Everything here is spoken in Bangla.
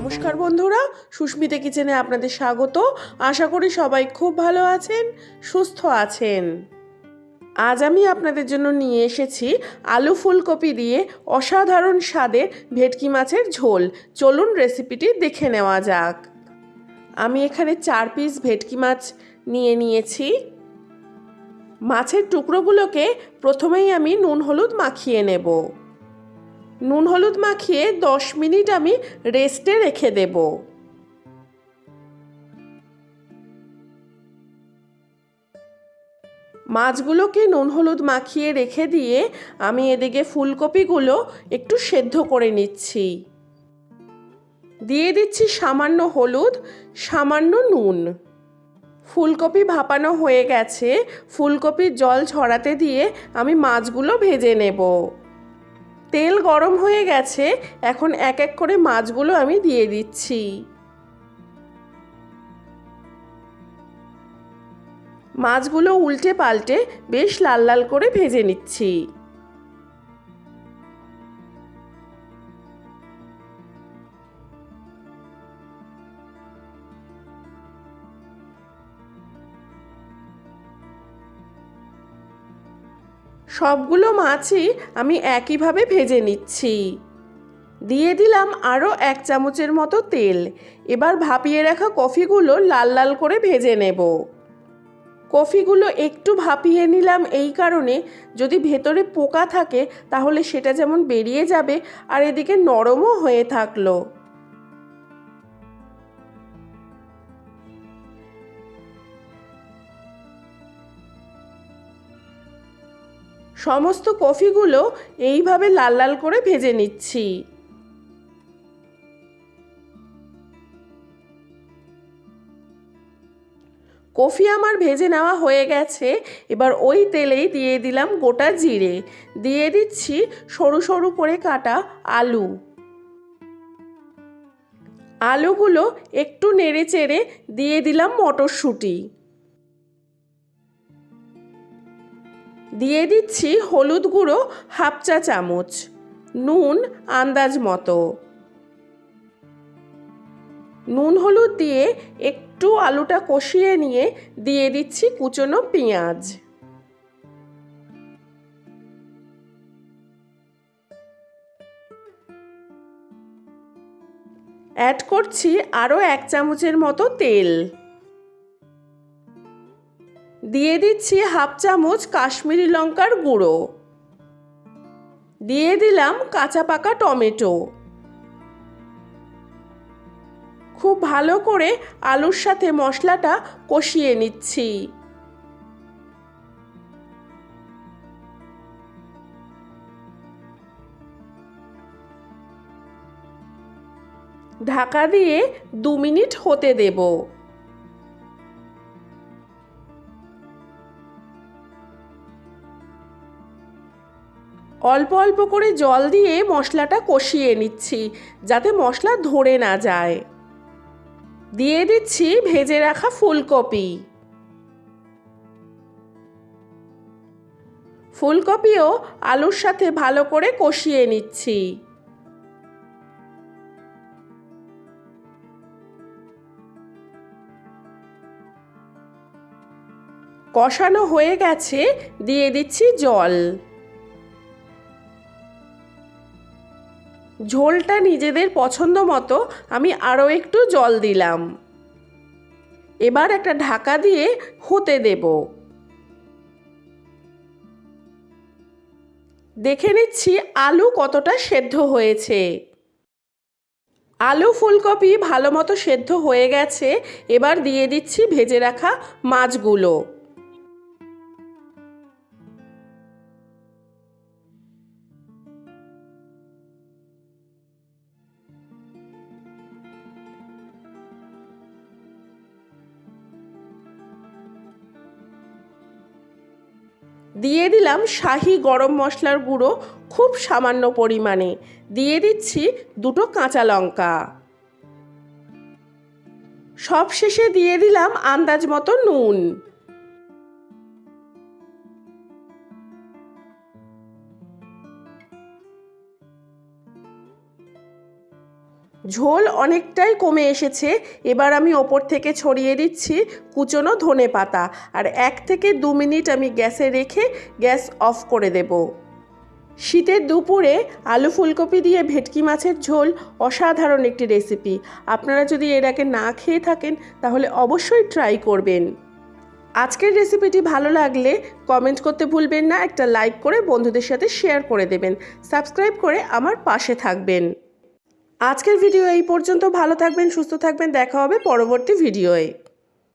নমস্কার বন্ধুরা, সুস্মিতা কিচেনে আপনাদের স্বাগত। আশা করি সবাই খুব ভালো আছেন, সুস্থ আছেন। আজ আমি আপনাদের জন্য নিয়ে এসেছি আলু ফুলকপি দিয়ে অসাধারণ স্বাদের ভেটকি মাছের ঝোল। চলুন রেসিপিটি দেখে নেওয়া যাক। আমি এখানে চার পিস ভেটকি মাছ নিয়ে নিয়েছি। মাছের টুকরোগুলোকে প্রথমেই আমি নুন হলুদ মাখিয়ে নেব। নুন হলুদ মাখিয়ে দশ মিনিট আমি রেস্টে রেখে দেব। মাছগুলোকে নুন হলুদ মাখিয়ে রেখে দিয়ে আমি এদিকে ফুলকপিগুলো একটু সেদ্ধ করে নিচ্ছি। দিয়ে দিচ্ছি সামান্য হলুদ, সামান্য নুন। ফুলকপি ভাপানো হয়ে গেছে, ফুলকপির জল ছড়াতে দিয়ে আমি মাছগুলো ভেজে নেব। তেল গরম হয়ে গেছে, এখন এক এক করে মাছগুলো আমি দিয়ে দিচ্ছি। মাছগুলো উল্টে পাল্টে বেশ লাল লাল করে ভেজে নিচ্ছি। সবগুলো মাছই আমি একইভাবে ভেজে নিচ্ছি। দিয়ে দিলাম আরও এক চামচের মতো তেল। এবার ভাপিয়ে রাখা কফিগুলো লাল লাল করে ভেজে নেব। কফিগুলো একটু ভাপিয়ে নিলাম এই কারণে যদি ভেতরে পোকা থাকে তাহলে সেটা যেমন বেরিয়ে যাবে আর এদিকে নরমও হয়ে থাকল। সমস্ত কফিগুলো এইভাবে লাল লাল করে ভেজে নিচ্ছি। কফি আমার ভেজে নেওয়া হয়ে গেছে, এবার ওই তেলেই দিয়ে দিলাম গোটা জিরে। দিয়ে দিচ্ছি সরু সরু করে কাটা আলু। আলুগুলো একটু নেড়ে চেড়ে দিয়ে দিলাম মটরশুঁটি। দিয়ে দিচ্ছি হলুদ গুঁড়ো হাফ চা চামচ, নুন আন্দাজ মতো। নুন হলুদ দিয়ে একটু আলুটা কষিয়ে নিয়ে দিয়ে দিচ্ছি কুচনো পেঁয়াজ। অ্যাড করছি আরও এক চামচের মতো তেল। দিয়ে দিচ্ছি হাফ চামচ কাশ্মীরি লঙ্কার গুঁড়ো। দিয়ে দিলাম কাঁচা পাকা টমেটো। খুব ভালো করে আলুর সাথে মশলাটা কষিয়ে নিচ্ছি। ঢাকা দিয়ে দু মিনিট হতে দেবো। অল্প অল্প করে জল দিয়ে মশলাটা কষিয়ে নিচ্ছি, যাতে মশলা ধরে না যায়। দিয়ে দিচ্ছি ভেজে রাখা ফুলকপি। ফুলকপিও আলুর সাথে ভালো করে কষিয়ে নিচ্ছি। কষানো হয়ে গেছে, দিয়ে দিচ্ছি জল। ঝোলটা নিজেদের পছন্দ মতো আমি আরও একটু জল দিলাম। এবার একটা ঢাকা দিয়ে হতে দেব। দেখে নিচ্ছি আলু কতটা সেদ্ধ হয়েছে। আলু ফুলকপি ভালো মতো সেদ্ধ হয়ে গেছে, এবার দিয়ে দিচ্ছি ভেজে রাখা মাছগুলো। দিয়ে দিলাম শাহি গরম মশলার গুঁড়ো খুব সামান্য পরিমাণে। দিয়ে দিচ্ছি দুটো কাঁচা লঙ্কা। সব শেষে দিয়ে দিলাম আন্দাজ মতো নুন। ঝোল অনেকটাই কমে এসেছে। এবার আমি ওপর থেকে ছড়িয়ে দিচ্ছি কুচনো ধনে পাতা। আর এক থেকে দু মিনিট আমি গ্যাসে রেখে গ্যাস অফ করে দেব। শীতের দুপুরে আলু ফুলকপি দিয়ে ভেটকি মাছের ঝোল অসাধারণ একটি রেসিপি। আপনারা যদি এর আগে না খেয়ে থাকেন, তাহলে অবশ্যই ট্রাই করবেন। আজকের রেসিপিটি ভালো লাগলে কমেন্ট করতে ভুলবেন না, একটা লাইক করে বন্ধুদের সাথে শেয়ার করে দেবেন। সাবস্ক্রাইব করে আমার পাশে থাকবেন। আজকের ভিডিও এই পর্যন্ত। ভালো থাকবেন সুস্থ থাকবেন। দেখা হবে পরবর্তী ভিডিওয়ে।